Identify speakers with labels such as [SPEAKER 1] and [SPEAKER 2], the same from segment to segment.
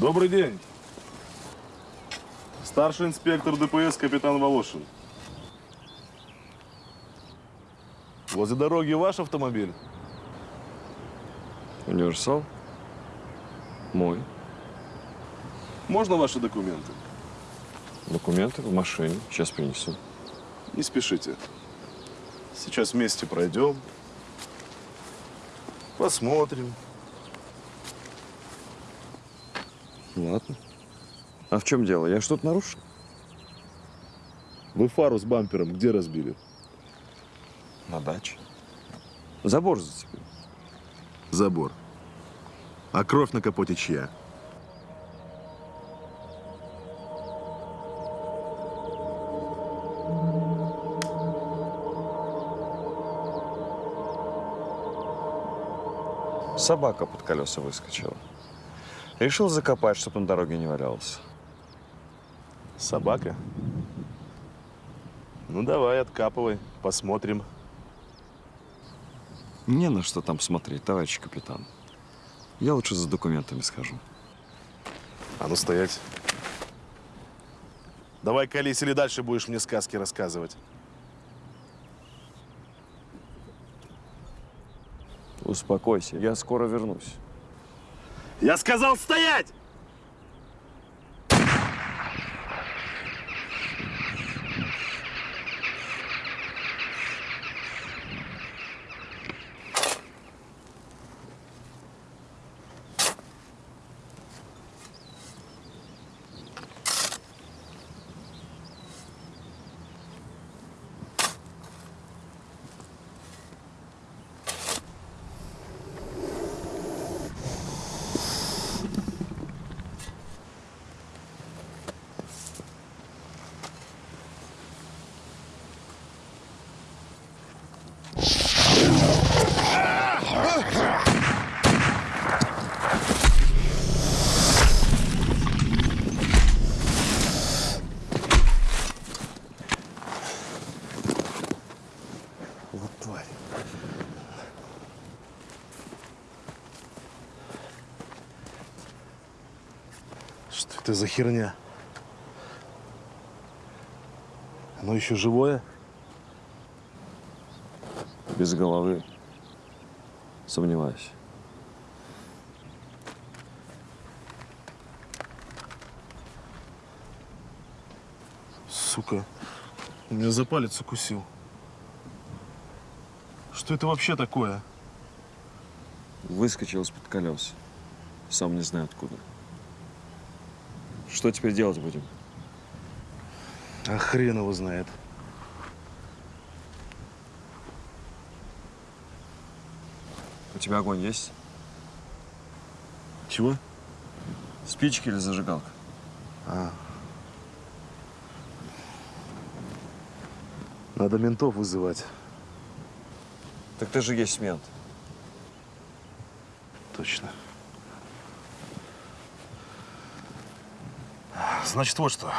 [SPEAKER 1] Добрый день. Старший инспектор ДПС капитан Волошин. Возле дороги ваш автомобиль?
[SPEAKER 2] Универсал? Мой.
[SPEAKER 1] Можно ваши документы?
[SPEAKER 2] Документы в машине. Сейчас принесу.
[SPEAKER 1] Не спешите. Сейчас вместе пройдем. Посмотрим.
[SPEAKER 2] Ладно. А в чем дело? Я что-то нарушил?
[SPEAKER 1] Вы фару с бампером где разбили?
[SPEAKER 2] На даче. Забор зацепил.
[SPEAKER 1] Забор. А кровь на капоте чья?
[SPEAKER 2] Собака под колеса выскочила. Решил закопать, чтобы на дороге не валялся.
[SPEAKER 1] Собака? Ну давай, откапывай, посмотрим.
[SPEAKER 2] Не на что там смотреть, товарищ капитан. Я лучше за документами схожу.
[SPEAKER 1] А ну стоять. Давай колись или дальше будешь мне сказки рассказывать.
[SPEAKER 2] Успокойся, я скоро вернусь.
[SPEAKER 1] Я сказал стоять! Вот тварь. Что это за херня? Оно еще живое?
[SPEAKER 2] Без головы. Сомневаюсь.
[SPEAKER 1] Сука, он меня за палец укусил. Что это вообще такое?
[SPEAKER 2] Выскочил из-под колес. Сам не знаю откуда. Что теперь делать будем?
[SPEAKER 1] А хрен его знает.
[SPEAKER 2] У тебя огонь есть?
[SPEAKER 1] Чего?
[SPEAKER 2] Спички или зажигалка?
[SPEAKER 1] А. Надо ментов вызывать.
[SPEAKER 2] Так ты же есть мент.
[SPEAKER 1] Точно. Значит, вот что.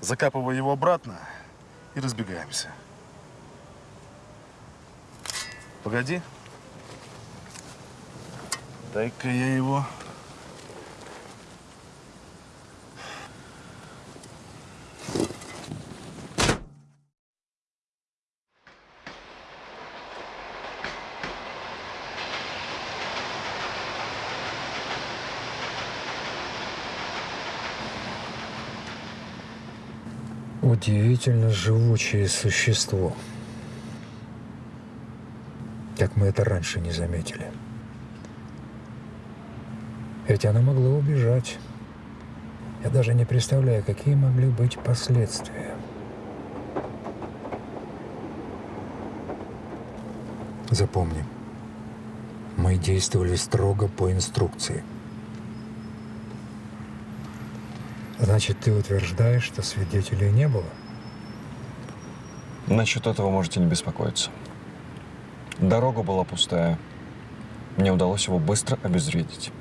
[SPEAKER 1] Закапывай его обратно и разбегаемся. Погоди. Дай-ка я его...
[SPEAKER 3] Удивительно живучее существо. Как мы это раньше не заметили. Ведь она могла убежать. Я даже не представляю, какие могли быть последствия. Запомни, мы действовали строго по инструкции. Значит, ты утверждаешь, что свидетелей не было?
[SPEAKER 2] Насчет этого можете не беспокоиться. Дорога была пустая. Мне удалось его быстро обезвредить.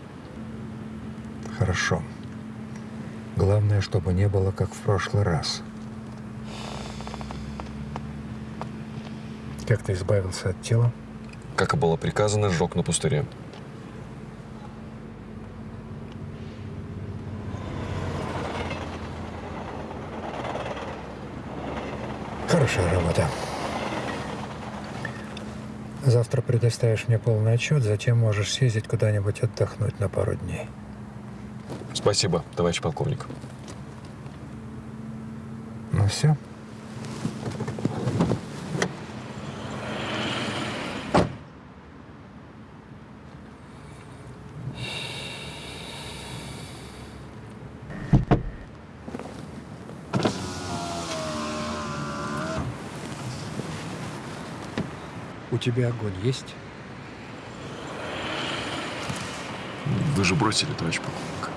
[SPEAKER 3] Хорошо. Главное, чтобы не было, как в прошлый раз. Как ты избавился от тела?
[SPEAKER 2] Как и было приказано, сжег на пустыре.
[SPEAKER 3] Хорошая работа. Завтра предоставишь мне полный отчет, затем можешь съездить куда-нибудь отдохнуть на пару дней.
[SPEAKER 2] Спасибо, товарищ полковник.
[SPEAKER 3] Ну все. У тебя огонь есть?
[SPEAKER 2] Вы же бросили, товарищ полковник.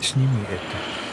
[SPEAKER 3] Сними это.